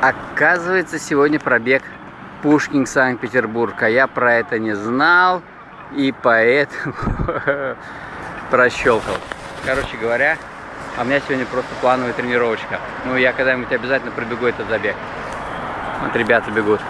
Оказывается, сегодня пробег Пушкин Санкт-Петербург, а я про это не знал и поэтому прощелкал. Короче говоря, а у меня сегодня просто плановая тренировочка. Ну, я когда-нибудь обязательно пробегу этот забег. Вот ребята бегут.